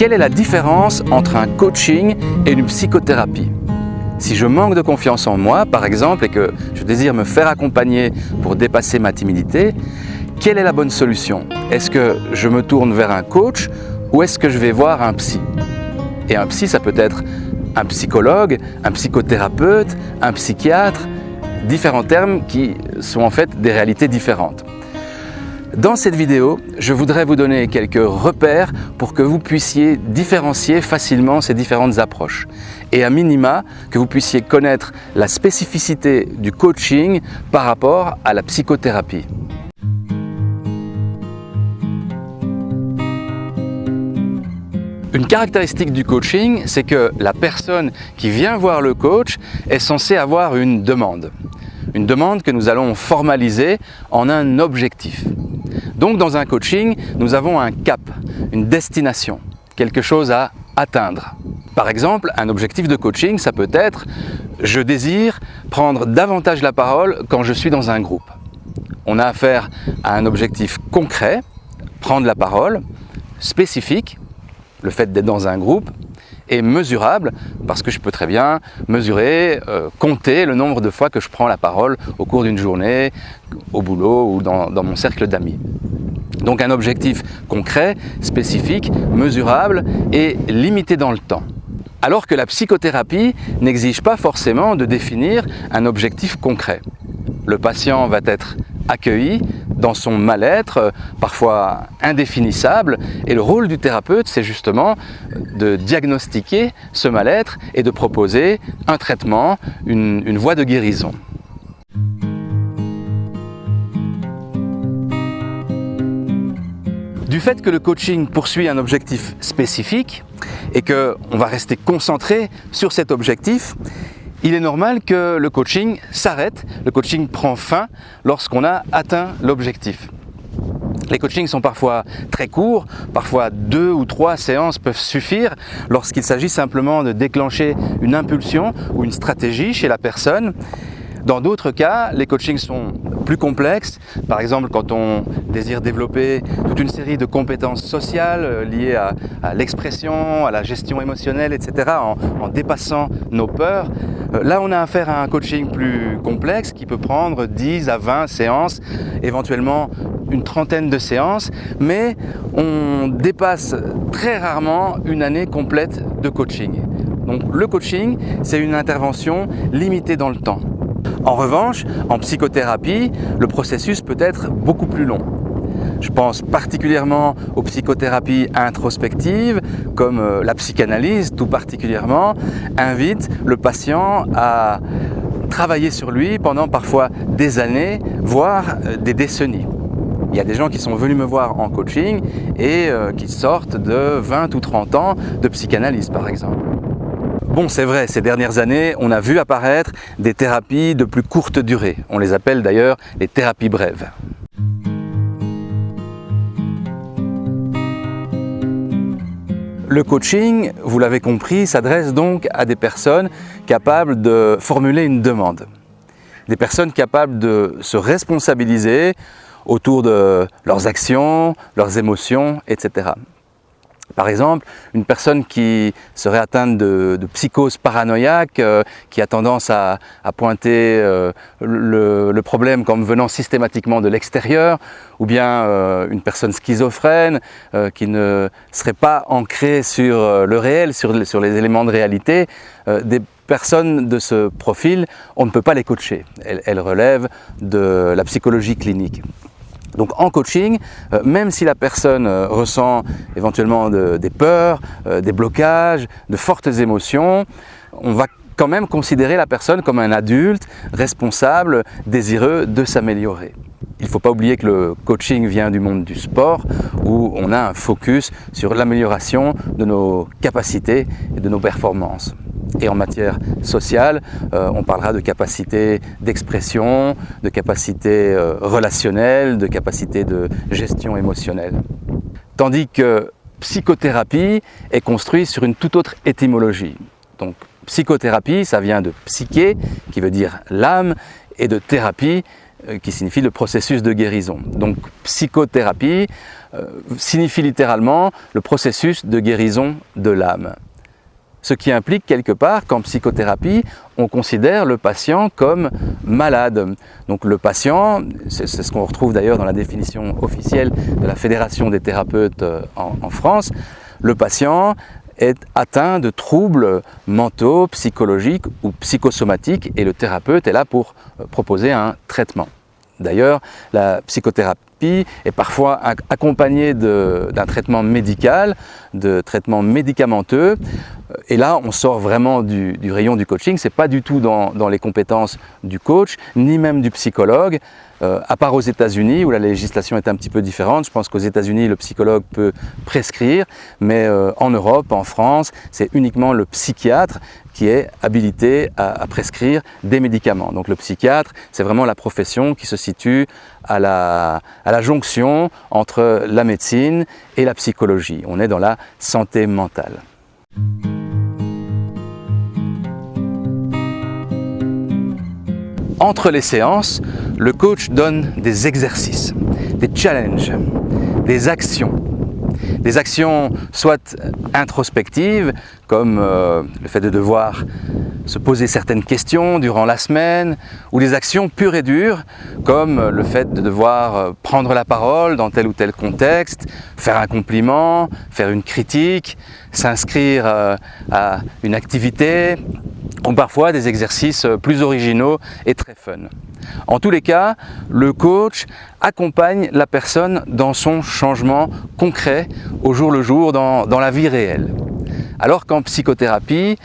Quelle est la différence entre un coaching et une psychothérapie? Si je manque de confiance en moi, par exemple, et que je désire me faire accompagner pour dépasser ma timidité, quelle est la bonne solution? Est-ce que je me tourne vers un coach ou est-ce que je vais voir un psy? Et un psy, ça peut être un psychologue, un psychothérapeute, un psychiatre, différents termes qui sont en fait des réalités différentes. Dans cette vidéo, je voudrais vous donner quelques repères pour que vous puissiez différencier facilement ces différentes approches et à minima que vous puissiez connaître la spécificité du coaching par rapport à la psychothérapie. Une caractéristique du coaching, c'est que la personne qui vient voir le coach est censée avoir une demande. Une demande que nous allons formaliser en un objectif. Donc dans un coaching, nous avons un cap, une destination, quelque chose à atteindre. Par exemple, un objectif de coaching, ça peut être « je désire prendre davantage la parole quand je suis dans un groupe ». On a affaire à un objectif concret, prendre la parole, spécifique, le fait d'être dans un groupe, mesurable, parce que je peux très bien mesurer, euh, compter le nombre de fois que je prends la parole au cours d'une journée, au boulot ou dans, dans mon cercle d'amis. Donc un objectif concret, spécifique, mesurable et limité dans le temps. Alors que la psychothérapie n'exige pas forcément de définir un objectif concret. Le patient va être accueilli dans son mal-être, parfois indéfinissable, et le rôle du thérapeute, c'est justement de diagnostiquer ce mal-être et de proposer un traitement, une, une voie de guérison. Du fait que le coaching poursuit un objectif spécifique et qu'on va rester concentré sur cet objectif, il est normal que le coaching s'arrête, le coaching prend fin lorsqu'on a atteint l'objectif. Les coachings sont parfois très courts, parfois deux ou trois séances peuvent suffire lorsqu'il s'agit simplement de déclencher une impulsion ou une stratégie chez la personne dans d'autres cas, les coachings sont plus. Par exemple, quand on désire développer toute une série de compétences sociales euh, liées à, l'expression, à la gestion émotionnelle, etc., en, dépassant nos peurs, euh, là on a affaire à un coaching plus complexe qui peut prendre 10 à 20 séances, éventuellement une trentaine de séances, mais on dépasse très rarement une année complète de coaching. Donc le coaching, c'est une intervention limitée dans le temps. En revanche, en psychothérapie, le processus peut être beaucoup plus long. Je pense particulièrement aux psychothérapies introspectives, comme euh, la psychanalyse tout particulièrement, invite le patient à travailler sur lui pendant parfois des années, voire euh, des décennies. Il y a des gens qui sont venus me voir en coaching et euh, qui sortent de 20 ou 30 ans de psychanalyse par exemple. Bon, c'est vrai, ces dernières années, on a vu apparaître des thérapies de plus courte durée. On les appelle d'ailleurs les thérapies brèves. Le coaching, vous l'avez compris, s'adresse donc à des personnes capables de formuler une demande. Des personnes capables de se responsabiliser autour de leurs actions, leurs émotions, etc. Par exemple, une personne qui serait atteinte de, psychose paranoïaque, euh, qui a tendance à, pointer euh, le, problème comme venant systématiquement de l'extérieur, ou bien euh, une personne schizophrène qui ne serait pas ancrée sur le réel, sur, les éléments de réalité, des personnes de ce profil, on ne peut pas les coacher. elles relèvent de la psychologie clinique. Donc en coaching, euh, même si la personne euh, ressent éventuellement des peurs, euh, des blocages, de fortes émotions, on va quand même considérer la personne comme un adulte responsable, désireux de s'améliorer. Il ne faut pas oublier que le coaching vient du monde du sport où on a un focus sur l'amélioration de nos capacités et de nos performances. Et en matière sociale, euh, on parlera de capacité d'expression, de capacité euh, relationnelle, de capacité de gestion émotionnelle. Tandis que psychothérapie est construite sur une toute autre étymologie. Donc psychothérapie, ça vient de psyché, qui veut dire l'âme, et de thérapie, euh, qui signifie le processus de guérison. Donc psychothérapie signifie littéralement le processus de guérison de l'âme. Ce qui implique quelque part qu'en psychothérapie, on considère le patient comme malade. Donc le patient, c'est ce qu'on retrouve d'ailleurs dans la définition officielle de la Fédération des thérapeutes euh, en, France, le patient est atteint de troubles mentaux, psychologiques ou psychosomatiques et le thérapeute est là pour euh, proposer un traitement. D'ailleurs, la psychothérapie est parfois accompagnée d'un traitement médical, de traitements médicamenteux. Et là, on sort vraiment du, rayon du coaching. Ce n'est pas du tout dans, les compétences du coach, ni même du psychologue. Euh, à part aux États-Unis où la législation est un petit peu différente. Je pense qu'aux États-Unis, le psychologue peut prescrire, mais euh, en Europe, en France, c'est uniquement le psychiatre qui est habilité à, prescrire des médicaments. Donc le psychiatre, c'est vraiment la profession qui se situe à la, à la jonction entre la médecine et la psychologie. On est dans la santé mentale. Entre les séances, le coach donne des exercices, des challenges, des actions. Des actions soit introspectives, comme euh, le fait de devoir se poser certaines questions durant la semaine, ou des actions pures et dures, comme le fait de devoir euh, prendre la parole dans tel ou tel contexte, faire un compliment, faire une critique, s'inscrire euh, à une activité, ou parfois des exercices plus originaux et très fun. En tous les cas, le coach accompagne la personne dans son changement concret au jour le jour dans, la vie réelle. Alors qu'en psychothérapie,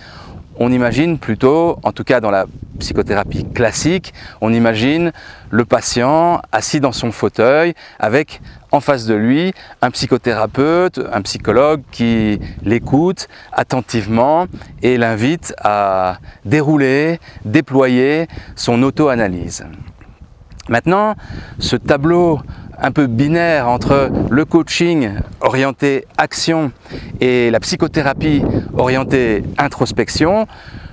on imagine plutôt, en tout cas dans la psychothérapie classique, on imagine le patient assis dans son fauteuil avec en face de lui un psychothérapeute, un psychologue qui l'écoute attentivement et l'invite à dérouler, déployer son auto-analyse. Maintenant, ce tableau un peu binaire entre le coaching orienté action et la psychothérapie orientée introspection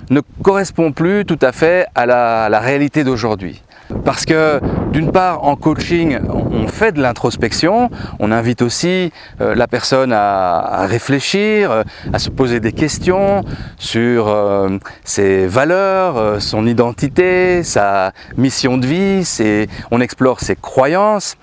ne correspond plus tout à fait à la, réalité d'aujourd'hui. Parce que d'une part, en coaching, on fait de l'introspection, on invite aussi euh, la personne à, réfléchir, euh, à se poser des questions sur euh, ses valeurs, son identité, sa mission de vie, on explore ses croyances.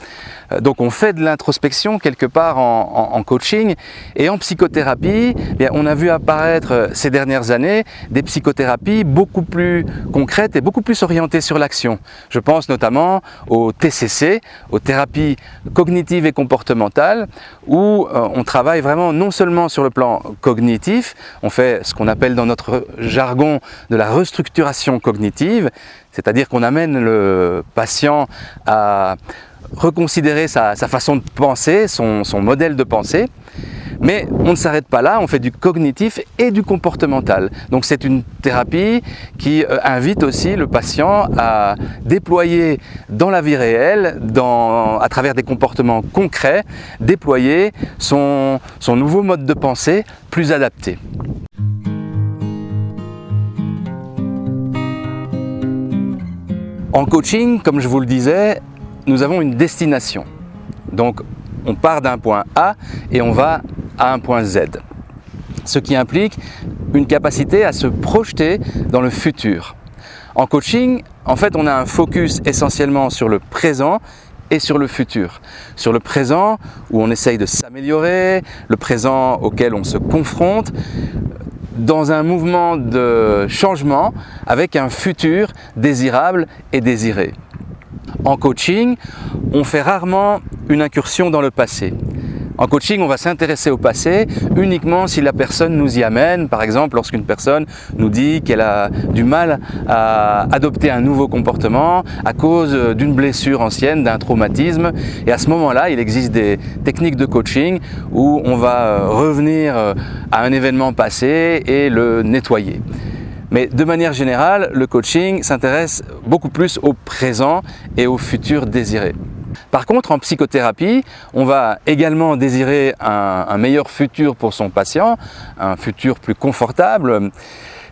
Euh, donc on fait de l'introspection quelque part en, coaching et en psychothérapie, eh on a vu apparaître euh, ces dernières années des psychothérapies beaucoup plus concrètes et beaucoup plus orientées sur l'action. Je pense notamment au TCC, aux thérapies cognitives et comportementales, où euh, on travaille vraiment non seulement sur le plan cognitif, on fait ce qu'on appelle dans notre jargon de la restructuration cognitive, c'est-à-dire qu'on amène le patient à reconsidérer sa, façon de penser, son, modèle de pensée. Mais on ne s'arrête pas là, on fait du cognitif et du comportemental. Donc c'est une thérapie qui euh, invite aussi le patient à déployer dans la vie réelle, à travers des comportements concrets, déployer son nouveau mode de pensée plus adapté. En coaching, comme je vous le disais, nous avons une destination. Donc on part d'un point A et on va à un point Z. Ce qui implique une capacité à se projeter dans le futur. En coaching, en fait, on a un focus essentiellement sur le présent et sur le futur. Sur le présent où on essaye de s'améliorer, le présent auquel on se confronte, dans un mouvement de changement avec un futur désirable et désiré. En coaching, on fait rarement une incursion dans le passé. En coaching, on va s'intéresser au passé uniquement si la personne nous y amène. Par exemple, lorsqu'une personne nous dit qu'elle a du mal à adopter un nouveau comportement à cause d'une blessure ancienne, d'un traumatisme. Et à ce moment-là, il existe des techniques de coaching où on va euh, revenir euh, à un événement passé et le nettoyer. Mais de manière générale, le coaching s'intéresse beaucoup plus au présent et au futur désiré. Par contre, en psychothérapie, on va également désirer un, meilleur futur pour son patient, un futur plus confortable.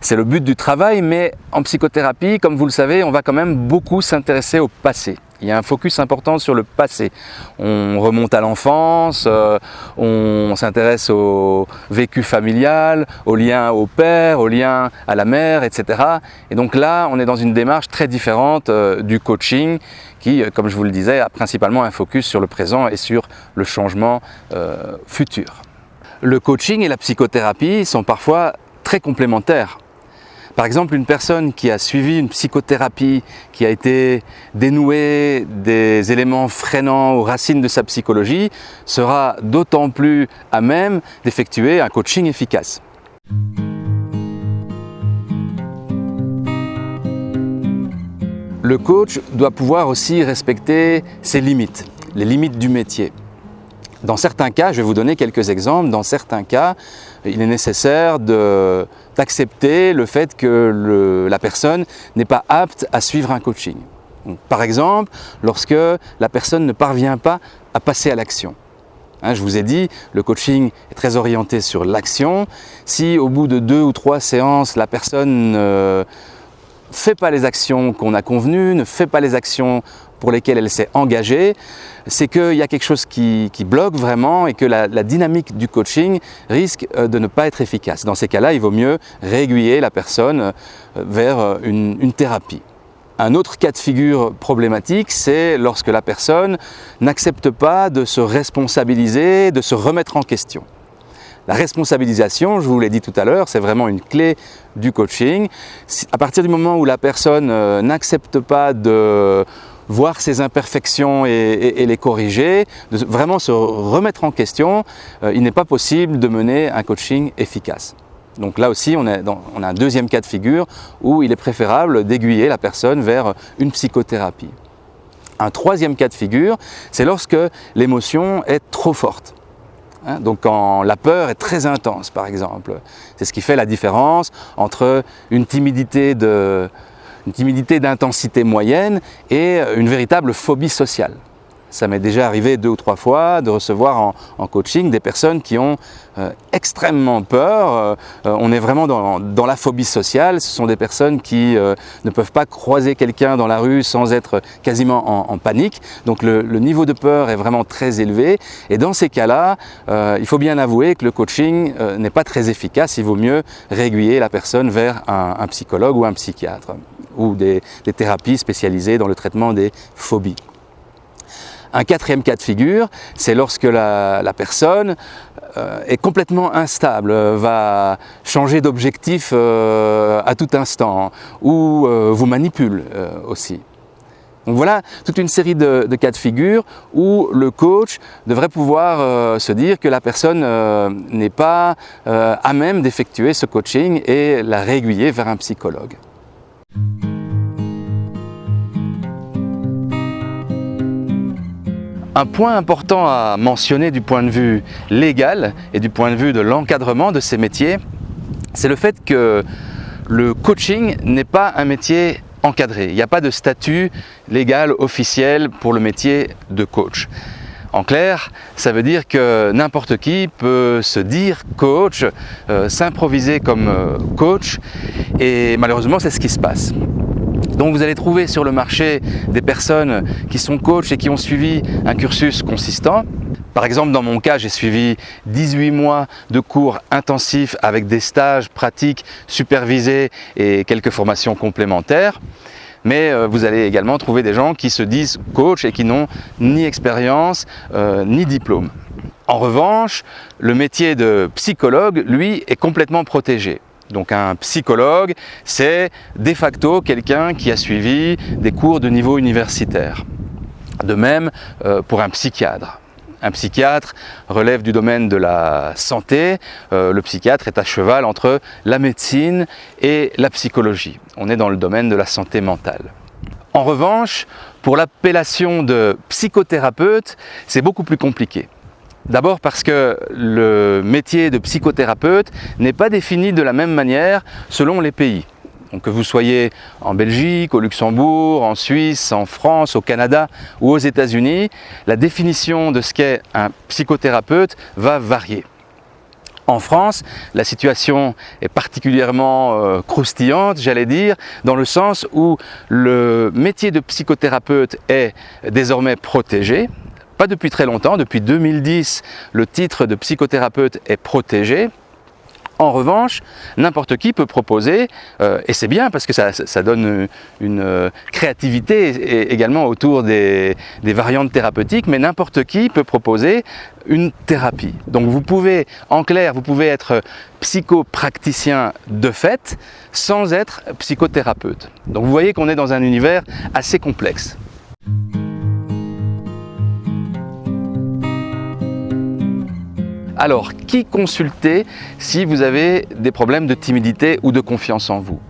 C'est le but du travail, mais en psychothérapie, comme vous le savez, on va quand même beaucoup s'intéresser au passé. Il y a un focus important sur le passé. On remonte à l'enfance, euh, on s'intéresse au vécu familial, au lien au père, au lien à la mère, etc. Et donc là, on est dans une démarche très différente euh, du coaching qui, euh, comme je vous le disais, a principalement un focus sur le présent et sur le changement futur. Le coaching et la psychothérapie sont parfois très complémentaires. Par exemple, une personne qui a suivi une psychothérapie, qui a été dénouée des éléments freinants aux racines de sa psychologie, sera d'autant plus à même d'effectuer un coaching efficace. Le coach doit pouvoir aussi respecter ses limites, les limites du métier. Dans certains cas, je vais vous donner quelques exemples, dans certains cas, il est nécessaire d'accepter le fait que la personne n'est pas apte à suivre un coaching. par exemple, lorsque la personne ne parvient pas à passer à l'action. Hein, je vous ai dit, le coaching est très orienté sur l'action. Si au bout de deux ou trois séances, la personne ne fait pas les actions qu'on a convenues, ne fait pas les actions pour lesquelles elle s'est engagée, c'est qu'il y a quelque chose qui, bloque vraiment et que la, dynamique du coaching risque euh, de ne pas être efficace. Dans ces cas-là, il vaut mieux réaiguiller la personne euh, vers euh, une, thérapie. Un autre cas de figure problématique, c'est lorsque la personne n'accepte pas de se responsabiliser, de se remettre en question. La responsabilisation, je vous l'ai dit tout à l'heure, c'est vraiment une clé du coaching. À partir du moment où la personne n'accepte pas de voir ses imperfections et, les corriger, de vraiment se remettre en question, euh, il n'est pas possible de mener un coaching efficace. Donc là aussi, on, on a un deuxième cas de figure où il est préférable d'aiguiller la personne vers une psychothérapie. Un troisième cas de figure, c'est lorsque l'émotion est trop forte. Hein, donc quand la peur est très intense, par exemple. C'est ce qui fait la différence entre une timidité de, une timidité d'intensité moyenne et une véritable phobie sociale. Ça m'est déjà arrivé deux ou trois fois de recevoir en, coaching des personnes qui ont euh, extrêmement peur. Euh, on est vraiment dans, la phobie sociale. Ce sont des personnes qui euh, ne peuvent pas croiser quelqu'un dans la rue sans être quasiment en, panique. Donc le, niveau de peur est vraiment très élevé. Et dans ces cas-là, il faut bien avouer que le coaching n'est pas très efficace. Il vaut mieux réguiller la personne vers un psychologue ou un psychiatre ou des, thérapies spécialisées dans le traitement des phobies. Un quatrième cas de figure, c'est lorsque la, personne euh, est complètement instable, va changer d'objectif euh, à tout instant ou euh, vous manipule aussi. Donc voilà toute une série de, cas de figure où le coach devrait pouvoir se dire que la personne n'est pas à même d'effectuer ce coaching et la réguiller vers un psychologue. Un point important à mentionner du point de vue légal et du point de vue de l'encadrement de ces métiers, c'est le fait que le coaching n'est pas un métier encadré. Il n'y a pas de statut légal officiel pour le métier de coach. En clair, ça veut dire que n'importe qui peut se dire coach, euh, s'improviser comme euh, coach et malheureusement c'est ce qui se passe. Donc vous allez trouver sur le marché des personnes qui sont coachs et qui ont suivi un cursus consistant. Par exemple, dans mon cas, j'ai suivi 18 mois de cours intensifs avec des stages pratiques supervisés et quelques formations complémentaires. Mais euh, vous allez également trouver des gens qui se disent coach et qui n'ont ni expérience euh, ni diplôme. En revanche, le métier de psychologue, lui, est complètement protégé. Donc un psychologue, c'est de facto quelqu'un qui a suivi des cours de niveau universitaire. De même euh, pour un psychiatre. Un psychiatre relève du domaine de la santé. Euh, le psychiatre est à cheval entre la médecine et la psychologie. On est dans le domaine de la santé mentale. En revanche, pour l'appellation de psychothérapeute, c'est beaucoup plus compliqué. D'abord parce que le métier de psychothérapeute n'est pas défini de la même manière selon les pays. Donc que vous soyez en Belgique, au Luxembourg, en Suisse, en France, au Canada ou aux États-Unis, la définition de ce qu'est un psychothérapeute va varier. En France, la situation est particulièrement euh, croustillante, j'allais dire, dans le sens où le métier de psychothérapeute est désormais protégé. Pas depuis très longtemps, depuis 2010, le titre de psychothérapeute est protégé. En revanche, n'importe qui peut proposer, euh, et c'est bien parce que ça, donne une euh, créativité également autour des, variantes thérapeutiques, mais n'importe qui peut proposer une thérapie. Donc vous pouvez, en clair, vous pouvez être psychopraticien de fait sans être psychothérapeute. Donc vous voyez qu'on est dans un univers assez complexe. Alors, qui consulter si vous avez des problèmes de timidité ou de confiance en vous?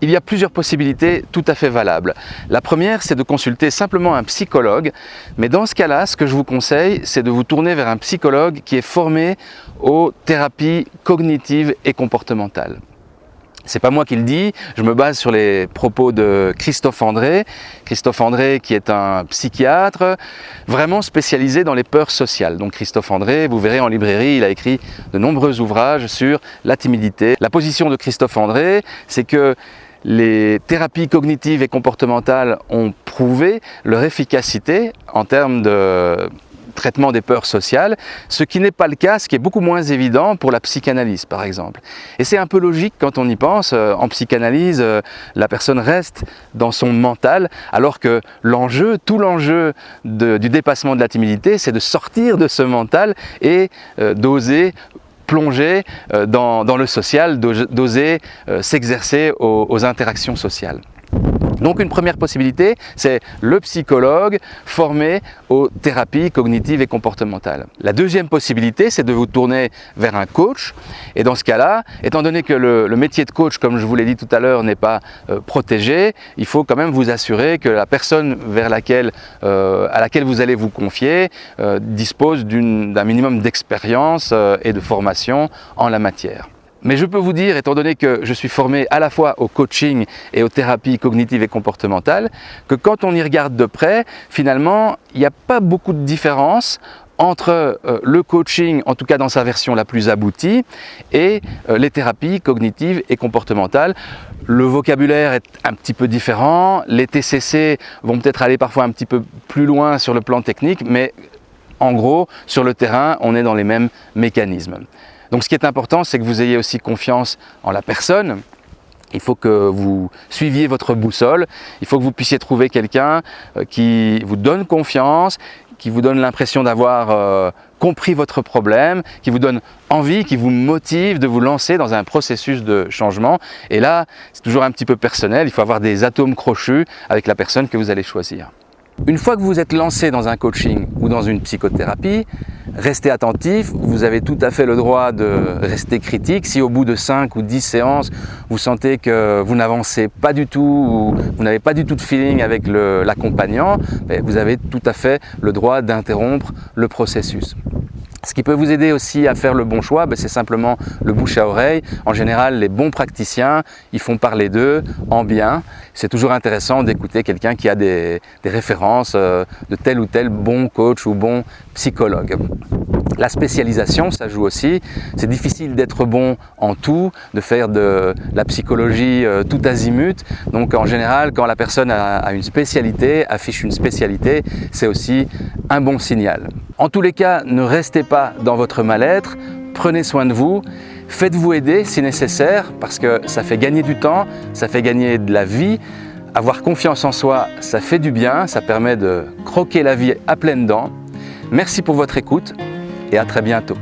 Il y a plusieurs possibilités tout à fait valables. La première, c'est de consulter simplement un psychologue, mais dans ce cas-là, ce que je vous conseille, c'est de vous tourner vers un psychologue qui est formé aux thérapies cognitives et comportementales. C'est pas moi qui le dis, je me base sur les propos de Christophe André. Christophe André qui est un psychiatre vraiment spécialisé dans les peurs sociales. Donc Christophe André, vous verrez en librairie, il a écrit de nombreux ouvrages sur la timidité. La position de Christophe André, c'est que les thérapies cognitives et comportementales ont prouvé leur efficacité en termes de traitement des peurs sociales, ce qui n'est pas le cas, ce qui est beaucoup moins évident pour la psychanalyse par exemple. Et c'est un peu logique quand on y pense, euh, en psychanalyse, euh, la personne reste dans son mental, alors que l'enjeu, tout l'enjeu du dépassement de la timidité, c'est de sortir de ce mental et euh, d'oser plonger dans, le social, d'oser s'exercer aux interactions sociales. Donc une première possibilité, c'est le psychologue formé aux thérapies cognitives et comportementales. La deuxième possibilité, c'est de vous tourner vers un coach. Et dans ce cas-là, étant donné que le, métier de coach, comme je vous l'ai dit tout à l'heure, n'est pas euh, protégé, il faut quand même vous assurer que la personne vers laquelle, euh, à laquelle vous allez vous confier euh, dispose d'un minimum d'expérience et de formation en la matière. Mais je peux vous dire, étant donné que je suis formé à la fois au coaching et aux thérapies cognitives et comportementales, que quand on y regarde de près, finalement, il n'y a pas beaucoup de différence entre euh, le coaching, en tout cas dans sa version la plus aboutie, et euh, les thérapies cognitives et comportementales. Le vocabulaire est un petit peu différent, les TCC vont peut-être aller parfois un petit peu plus loin sur le plan technique, mais en gros, sur le terrain, on est dans les mêmes mécanismes. Donc ce qui est important, c'est que vous ayez aussi confiance en la personne. Il faut que vous suiviez votre boussole, il faut que vous puissiez trouver quelqu'un euh, qui vous donne confiance, qui vous donne l'impression d'avoir euh, compris votre problème, qui vous donne envie, qui vous motive de vous lancer dans un processus de changement. Et là, c'est toujours un petit peu personnel, il faut avoir des atomes crochus avec la personne que vous allez choisir. Une fois que vous êtes lancé dans un coaching ou dans une psychothérapie, restez attentif, vous avez tout à fait le droit de rester critique. Si au bout de 5 ou 10 séances, vous sentez que vous n'avancez pas du tout ou vous n'avez pas du tout de feeling avec l'accompagnant, ben, vous avez tout à fait le droit d'interrompre le processus. Ce qui peut vous aider aussi à faire le bon choix, ben, c'est simplement le bouche à oreille. En général, les bons praticiens, ils font parler d'eux en bien. C'est toujours intéressant d'écouter quelqu'un qui a des, références euh, de tel ou tel bon coach ou bon psychologue. La spécialisation, ça joue aussi. C'est difficile d'être bon en tout, de faire de la psychologie euh, tout azimut. Donc en général, quand la personne a une spécialité, affiche une spécialité, c'est aussi un bon signal. En tous les cas, ne restez dans votre mal-être, prenez soin de vous, faites-vous aider si nécessaire parce que ça fait gagner du temps, ça fait gagner de la vie. Avoir confiance en soi, ça fait du bien, ça permet de croquer la vie à pleines dents. Merci pour votre écoute et à très bientôt.